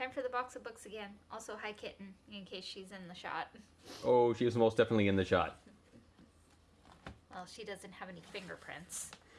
time for the box of books again. Also, hi Kitten, in case she's in the shot. Oh, she is most definitely in the shot. Well, she doesn't have any fingerprints.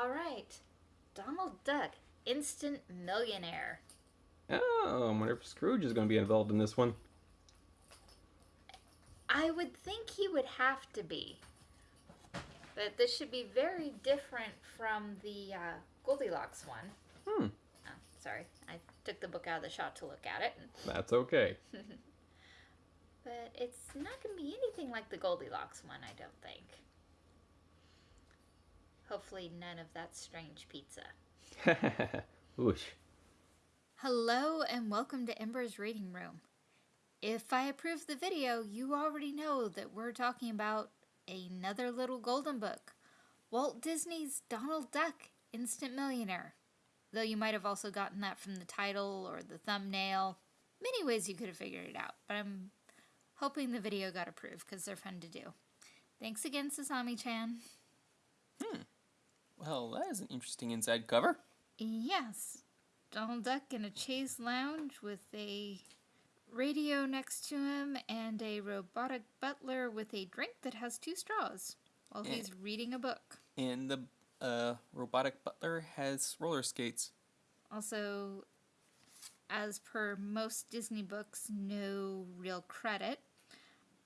All right. Donald Duck, instant millionaire. Oh, I wonder if Scrooge is going to be involved in this one. I would think he would have to be. But this should be very different from the uh, Goldilocks one. Hmm, Oh, sorry. I took the book out of the shot to look at it. that's okay. But it's not going to be anything like the Goldilocks one, I don't think. Hopefully, none of that strange pizza. Whoosh. Hello, and welcome to Ember's Reading Room. If I approve the video, you already know that we're talking about another little golden book Walt Disney's Donald Duck, Instant Millionaire. Though you might have also gotten that from the title or the thumbnail. Many ways you could have figured it out, but I'm hoping the video got approved because they're fun to do. Thanks again, Sasami chan. Hmm. Well, that is an interesting inside cover. Yes, Donald Duck in a chaise lounge with a radio next to him and a robotic butler with a drink that has two straws while Yeah. he's reading a book. And the uh, robotic butler has roller skates. Also, as per most Disney books, no real credit.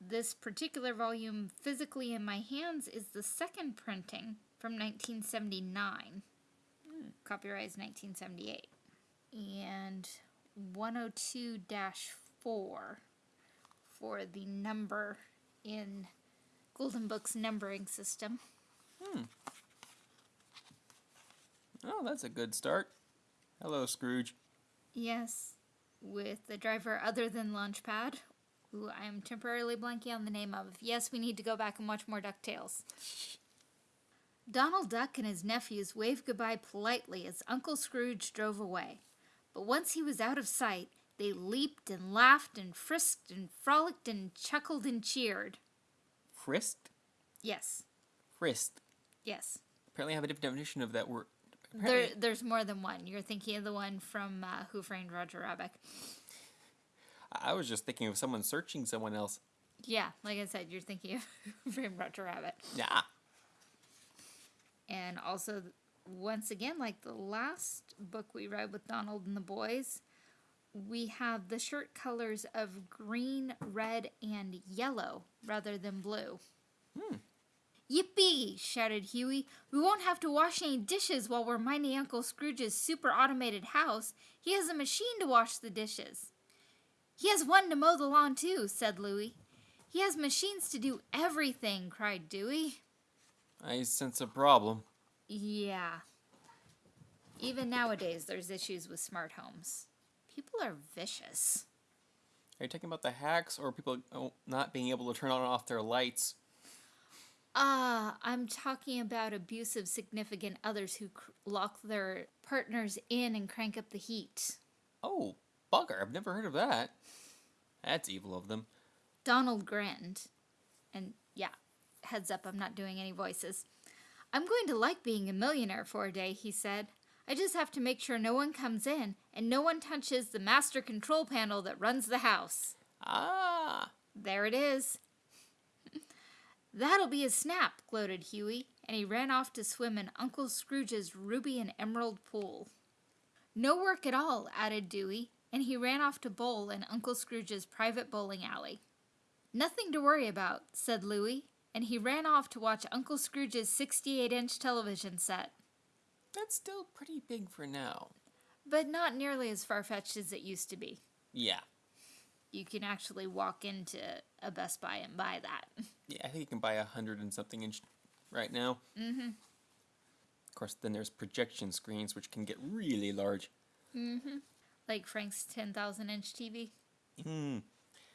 This particular volume, physically in my hands, is the second printing from 1979. Copyright is 1978. And 102 4 for the number in Golden Book's numbering system. Oh, that's a good start. Hello, Scrooge. Yes, with the driver other than Launchpad, who I am temporarily blanking on the name of. Yes, we need to go back and watch more DuckTales. Donald Duck and his nephews waved goodbye politely as Uncle Scrooge drove away. But once he was out of sight, they leaped and laughed and frisked and frolicked and chuckled and cheered. Frisked? Yes, Frisked. yes. Apparently, I have a different definition of that word. There, there's more than one. You're thinking of the one from uh, Who Framed Roger Rabbit. I was just thinking of someone searching someone else. Yeah, like I said, you're thinking of Who Framed Roger Rabbit. Yeah. And also, once again, like the last book we read with Donald and the boys, we have the shirt colors of green, red, and yellow rather than blue. Yippee! shouted Huey. We won't have to wash any dishes while we're minding Uncle Scrooge's super automated house. He has a machine to wash the dishes. He has one to mow the lawn, too, said Louie. He has machines to do everything, cried Dewey. I sense a problem. Yeah. Even nowadays, there's issues with smart homes. People are vicious. Are you talking about the hacks or people oh, not being able to turn on and off their lights? Ah, I'm talking about abusive significant others who cr- lock their partners in and crank up the heat. Oh, bugger. I've never heard of that. That's evil of them. Donald grinned. And yeah, heads up, I'm not doing any voices. I'm going to like being a millionaire for a day, he said. I just have to make sure no one comes in and no one touches the master control panel that runs the house. Ah. There it is. That'll be a snap, gloated Huey, and he ran off to swim in Uncle Scrooge's ruby and emerald pool. No work at all, added Dewey, and he ran off to bowl in Uncle Scrooge's private bowling alley. Nothing to worry about, said Louie, and he ran off to watch Uncle Scrooge's 68 inch television set. That's still pretty big for now. But not nearly as far fetched as it used to be. Yeah. You can actually walk into a Best Buy and buy that. Yeah, I think you can buy a hundred and something inch right now. Mm-hmm. Of course, then there's projection screens, which can get really large. Mm-hmm. Like Frank's 10,000 inch TV. Mm.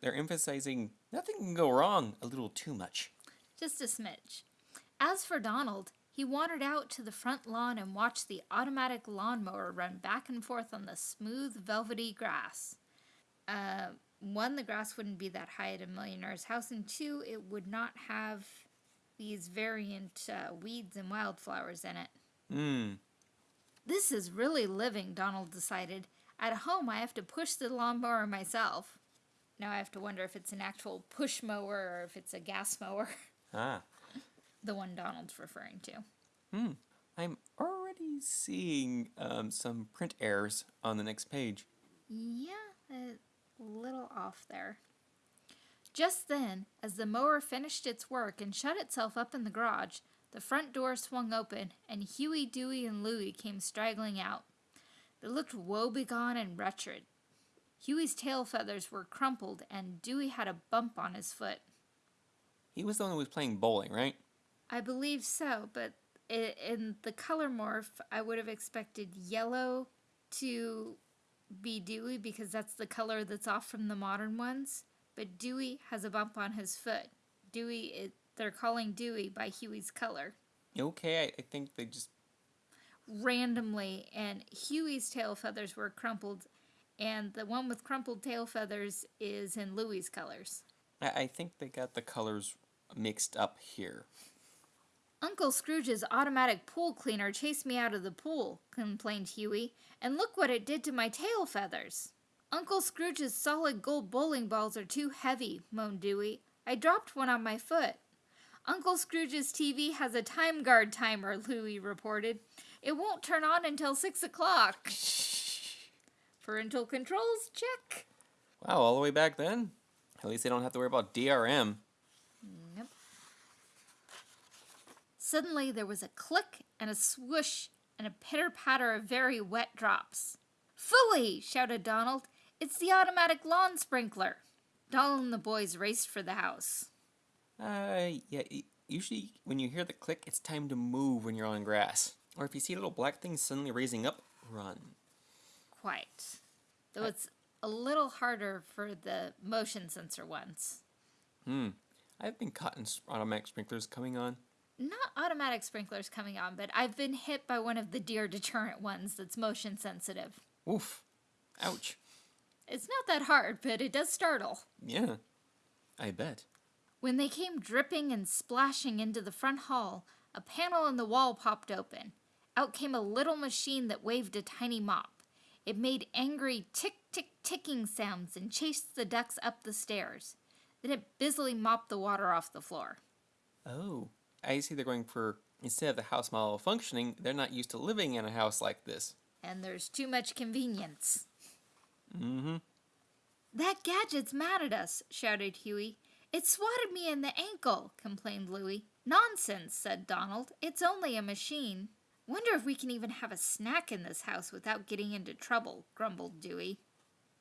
They're emphasizing nothing can go wrong a little too much. Just a smidge. As for Donald, he wandered out to the front lawn and watched the automatic lawnmower run back and forth on the smooth, velvety grass. Uh, one, the grass wouldn't be that high at a millionaire's house, and two, it would not have these variant uh, weeds and wildflowers in it. Hmm. This is really living, Donald decided. At home, I have to push the lawnmower myself. Now I have to wonder if it's an actual push mower or if it's a gas mower. Ah. the one Donald's referring to. Hmm. I'm already seeing um, some print errors on the next page. Yeah, little off there. Just then, as the mower finished its work and shut itself up in the garage, the front door swung open and Huey, Dewey, and Louie came straggling out. They looked woebegone and wretched. Huey's tail feathers were crumpled and Dewey had a bump on his foot. He was the one who was playing bowling, right? I believe so, but in the color morph, I would have expected yellow to be Dewey because that's the color that's off from the modern ones. But Dewey has a bump on his foot. Dewey, it, they're calling Dewey by Huey's color Okay, I, I think they just. randomly, and Huey's tail feathers were crumpled, and the one with crumpled tail feathers is in Louie's colors. I, I think they got the colors mixed up here. Uncle Scrooge's automatic pool cleaner chased me out of the pool, complained Huey, and look what it did to my tail feathers. Uncle Scrooge's solid gold bowling balls are too heavy, moaned Dewey. I dropped one on my foot. Uncle Scrooge's TV has a time guard timer, Louie reported. It won't turn on until six o'clock. Parental controls, check. Wow, all the way back then? At least they don't have to worry about DRM. Nope. Suddenly there was a click and a swoosh and a pitter patter of very wet drops. Phooey! shouted Donald. It's the automatic lawn sprinkler. Donald and the boys raced for the house. Uh, yeah, usually when you hear the click, it's time to move when you're on grass. Or if you see a little black thing suddenly raising up, run. Quite. Though it's a little harder for the motion sensor ones. Hmm. I've been caught in automatic sprinklers coming on. Not automatic sprinklers coming on, but I've been hit by one of the deer deterrent ones that's motion sensitive. Oof. Ouch. It's not that hard, but it does startle. Yeah. I bet. When they came dripping and splashing into the front hall, a panel in the wall popped open. Out came a little machine that waved a tiny mop. It made angry tick tick ticking sounds and chased the ducks up the stairs. Then it busily mopped the water off the floor. Oh. I see they're going for, instead of the house model functioning, they're not used to living in a house like this. And there's too much convenience. Mm hmm. That gadget's mad at us, shouted Huey. It swatted me in the ankle, complained Louie. Nonsense, said Donald. It's only a machine. Wonder if we can even have a snack in this house without getting into trouble, grumbled Dewey.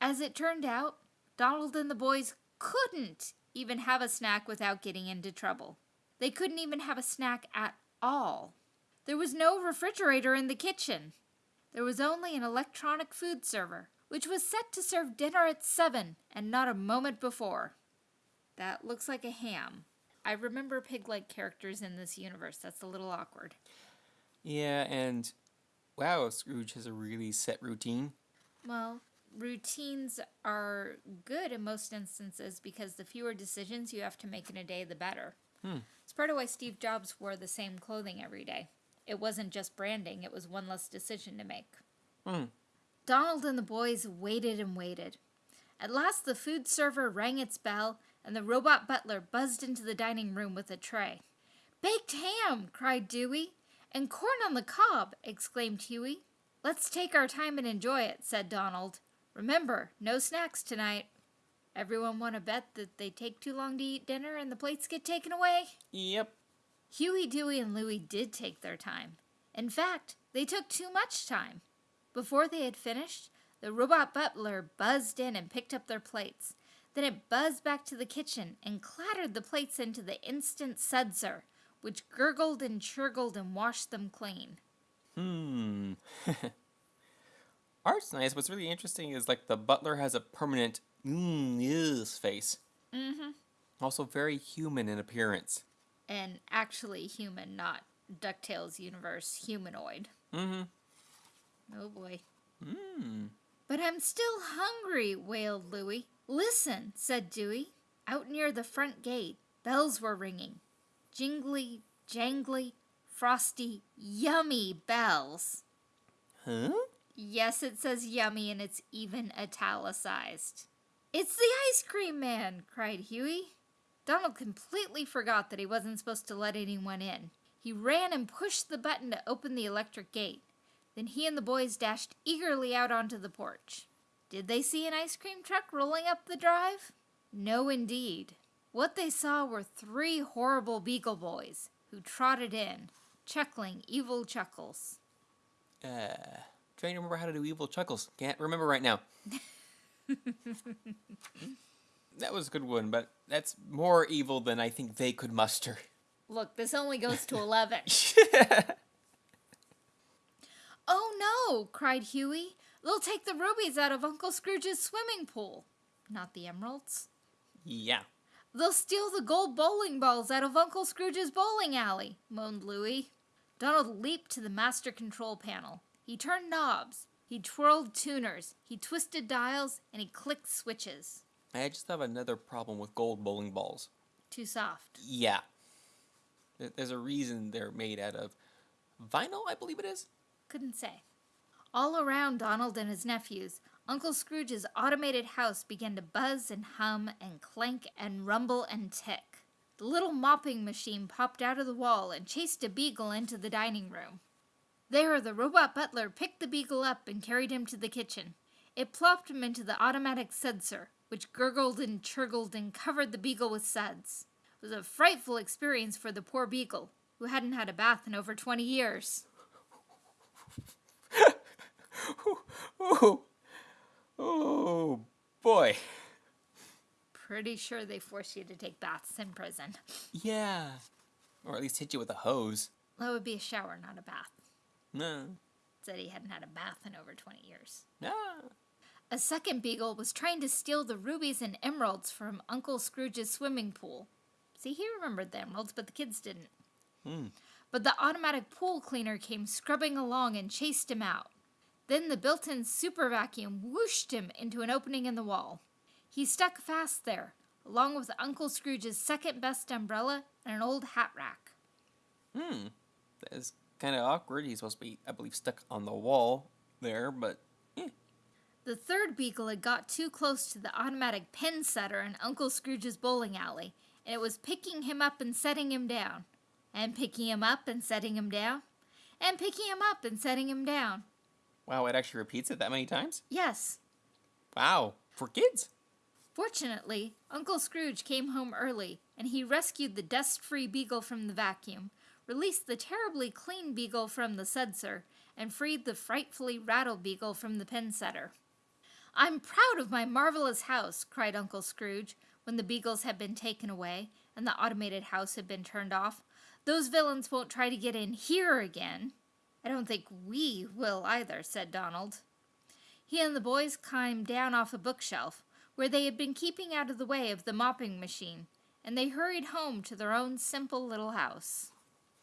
As it turned out, Donald and the boys couldn't even have a snack without getting into trouble. They couldn't even have a snack at all. There was no refrigerator in the kitchen. There was only an electronic food server, which was set to serve dinner at 7 and not a moment before. That looks like a ham. I remember pig like characters in this universe. That's a little awkward. Yeah, and wow, Scrooge has a really set routine. Well, routines are good in most instances because the fewer decisions you have to make in a day, the better. Hmm. It's part of why Steve Jobs wore the same clothing every day. It wasn't just branding, it was one less decision to make. Hmm. Donald and the boys waited and waited. At last, the food server rang its bell, and the robot butler buzzed into the dining room with a tray. Baked ham! cried Dewey. And corn on the cob! exclaimed Huey. Let's take our time and enjoy it, said Donald. Remember, no snacks tonight. Everyone want to bet that they take too long to eat dinner and the plates get taken away? Yep. Huey, Dewey, and Louie did take their time. In fact, they took too much time. Before they had finished, the robot butler buzzed in and picked up their plates. Then it buzzed back to the kitchen and clattered the plates into the instant sudser, which gurgled and churgled and washed them clean. Hmm. Art's nice. What's really interesting is like the butler has a permanent mmm yes face. Mm-hmm. Also very human in appearance. And actually human, not DuckTales universe humanoid. Mm-hmm. Oh boy. Mmm. But I'm still hungry, wailed Louie. Listen, said Dewey. Out near the front gate, bells were ringing. Jingly, jangly, frosty, yummy bells. Huh? Yes, it says yummy and it's even italicized. It's the ice cream man, cried Huey. Donald completely forgot that he wasn't supposed to let anyone in. He ran and pushed the button to open the electric gate. Then he and the boys dashed eagerly out onto the porch. Did they see an ice cream truck rolling up the drive? No, indeed. What they saw were three horrible Beagle Boys who trotted in, chuckling evil chuckles. Uh, trying to remember how to do evil chuckles. Can't remember right now. that was a good one, but that's more evil than I think they could muster. Look, this only goes to 11. oh no, cried Huey. They'll take the rubies out of Uncle Scrooge's swimming pool. Not the emeralds. yeah. They'll steal the gold bowling balls out of Uncle Scrooge's bowling alley, moaned Louie. Donald leaped to the master control panel. He turned knobs, he twirled tuners, he twisted dials, and he clicked switches. I just have another problem with gold bowling balls. Too soft. Yeah. There's a reason they're made out of vinyl, I believe it is. Couldn't say. All around Donald and his nephews, Uncle Scrooge's automated house began to buzz and hum and clank and rumble and tick. The little mopping machine popped out of the wall and chased a beagle into the dining room. There, the robot butler picked the beagle up and carried him to the kitchen. It plopped him into the automatic sudser, which gurgled and churgled and covered the beagle with suds. It was a frightful experience for the poor beagle, who hadn't had a bath in over 20 years. Oh, oh boy. Pretty sure they force you to take baths in prison. Yeah. Or at least hit you with a hose. That would be a shower, not a bath. No. Said he hadn't had a bath in over 20 years. No. A second beagle was trying to steal the rubies and emeralds from Uncle Scrooge's swimming pool. See, he remembered the emeralds, but the kids didn't. Hmm. But the automatic pool cleaner came scrubbing along and chased him out. Then the built in super vacuum whooshed him into an opening in the wall. He stuck fast there, along with Uncle Scrooge's second best umbrella and an old hat rack. Hmm. That is kind of awkward. He's supposed to be, I believe, stuck on the wall there, but eh. The third beagle had got too close to the automatic pin setter in Uncle Scrooge's bowling alley, and it was picking him up and setting him down, and picking him up and setting him down, and picking him up and setting him down. wow, it actually repeats it that many times? Yes. Wow. For kids? Fortunately, Uncle Scrooge came home early, and he rescued the dust free beagle from the vacuum, released the terribly clean beagle from the sudser, and freed the frightfully rattled beagle from the pin setter. I'm proud of my marvelous house, cried Uncle Scrooge, when the beagles had been taken away and the automated house had been turned off. Those villains won't try to get in here again. I don't think we will either, said Donald. He and the boys climbed down off a bookshelf, where they had been keeping out of the way of the mopping machine, and they hurried home to their own simple little house.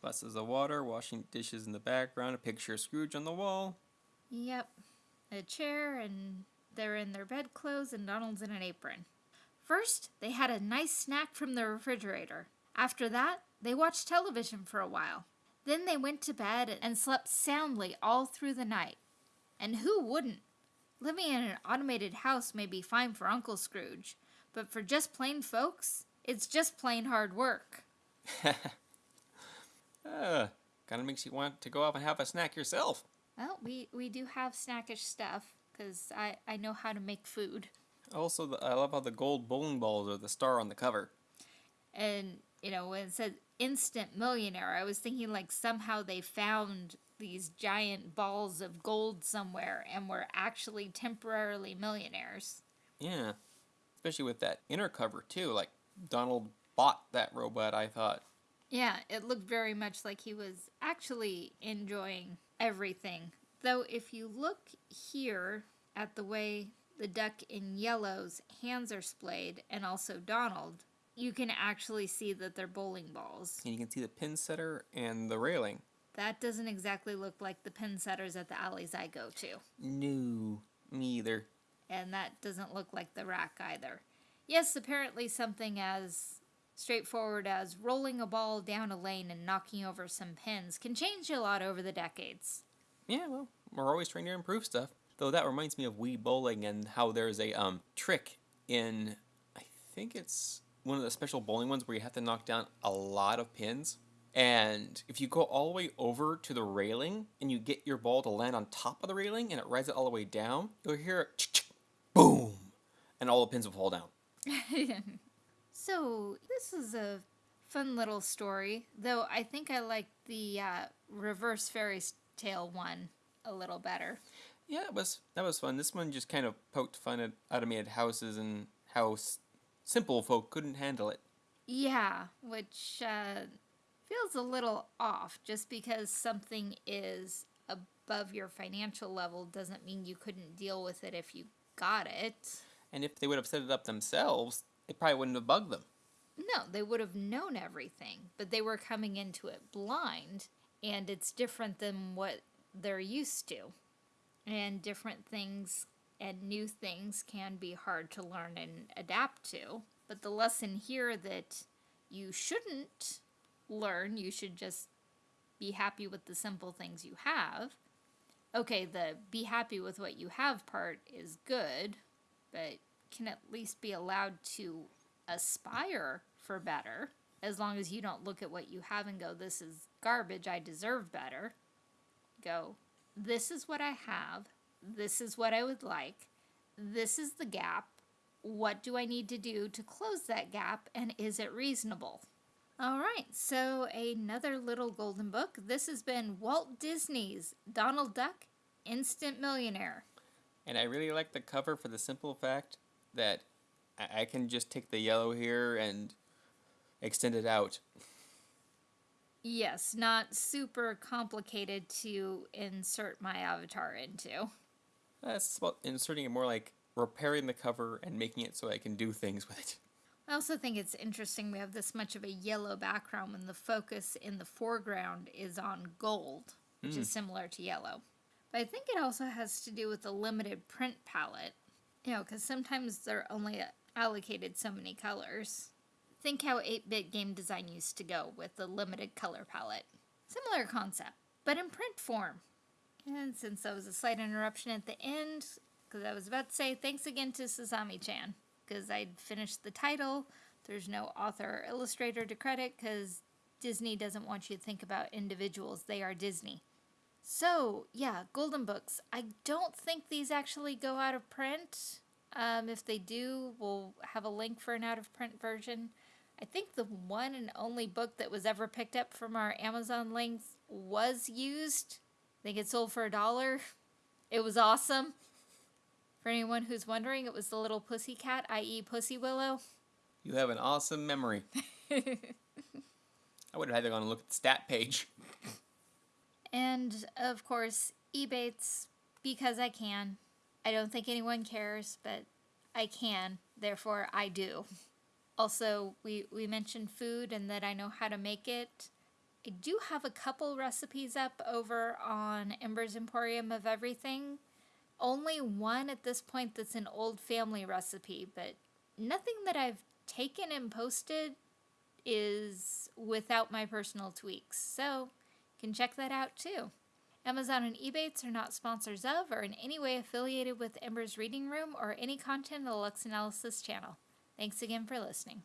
Buses of water, washing dishes in the background, a picture of Scrooge on the wall. Yep, a chair, and they're in their bedclothes, and Donald's in an apron. First, they had a nice snack from the refrigerator. After that, they watched television for a while. Then they went to bed and slept soundly all through the night. And who wouldn't? Living in an automated house may be fine for Uncle Scrooge, but for just plain folks, it's just plain hard work. Uh, kind of makes you want to go off and have a snack yourself. Well, we, we do have snackish stuff, because I, I know how to make food. Also, the, I love how the gold bowling balls are the star on the cover. And, you know, when it says instant millionaire, I was thinking like somehow they found these giant balls of gold somewhere and were actually temporarily millionaires. Yeah. Especially with that inner cover, too. Like, Donald bought that robot, I thought. Yeah, it looked very much like he was actually enjoying everything. Though, if you look here at the way the duck in yellow's hands are splayed, and also Donald, you can actually see that they're bowling balls. And you can see the pin setter and the railing. That doesn't exactly look like the pin setters at the alleys I go to. No, me either. And that doesn't look like the rack either. Yes, apparently something as straightforward as rolling a ball down a lane and knocking over some pins can change a lot over the decades. Yeah, well, we're always trying to improve stuff. Though that reminds me of Wii Bowling and how there's a um, trick in, I think it's one of the special bowling ones where you have to knock down a lot of pins. And if you go all the way over to the railing and you get your ball to land on top of the railing and it rides it all the way down, you'll hear it boom, and all the pins will fall down. so, this is a fun little story, though I think I like the uh, reverse fairy tale one a little better. Yeah, it was that was fun. This one just kind of poked fun at, out of me at houses and how s- simple folk couldn't handle it. Yeah, which uh, feels a little off. Just because something is above your financial level doesn't mean you couldn't deal with it if you got it. And if they would have set it up themselves, it probably wouldn't have bugged them. No, they would have known everything, but they were coming into it blind, and it's different than what they're used to. And different things and new things can be hard to learn and adapt to. But the lesson here that you shouldn't learn, you should just be happy with the simple things you have. Okay, the be happy with what you have part is good, but can at least be allowed to aspire for better as long as you don't look at what you have and go, this is garbage, I deserve better. Go, this is what I have, this is what I would like, this is the gap. What do I need to do to close that gap, and is it reasonable? All right, so another little golden book. This has been Walt Disney's Donald Duck Instant Millionaire. And I really like the cover for the simple fact that I, I can just take the yellow here and extend it out. Yes, not super complicated to insert my avatar into. That's about inserting it more like repairing the cover and making it so I can do things with it. I also think it's interesting we have this much of a yellow background when the focus in the foreground is on gold, which is hmm. similar to yellow. But I think it also has to do with the limited print palette. You know, because sometimes they're only uh, allocated so many colors. Think how 8 bit game design used to go with the limited color palette. Similar concept, but in print form. And since that was a slight interruption at the end, because I was about to say thanks again to Sasami chan, because I'd finished the title. There's no author or illustrator to credit because Disney doesn't want you to think about individuals, they are Disney. So, yeah, Golden Books. I don't think these actually go out of print. Um, if they do, we'll have a link for an out of print version. I think the one and only book that was ever picked up from our Amazon links was used. I think it sold for a dollar. It was awesome. For anyone who's wondering, it was the little pussy cat, i.e., Pussy Willow. You have an awesome memory. I would have had to go and look at the stat page. And of course, Ebates, because I can. I don't think anyone cares, but I can, therefore I do. Also, we, we mentioned food and that I know how to make it. I do have a couple recipes up over on Ember's Emporium of Everything. Only one at this point that's an old family recipe, but nothing that I've taken and posted is without my personal tweaks. So, can check that out too. Amazon and Ebates are not sponsors of or in any way affiliated with Ember's Reading Room or any content of the Lux Analysis channel. Thanks again for listening.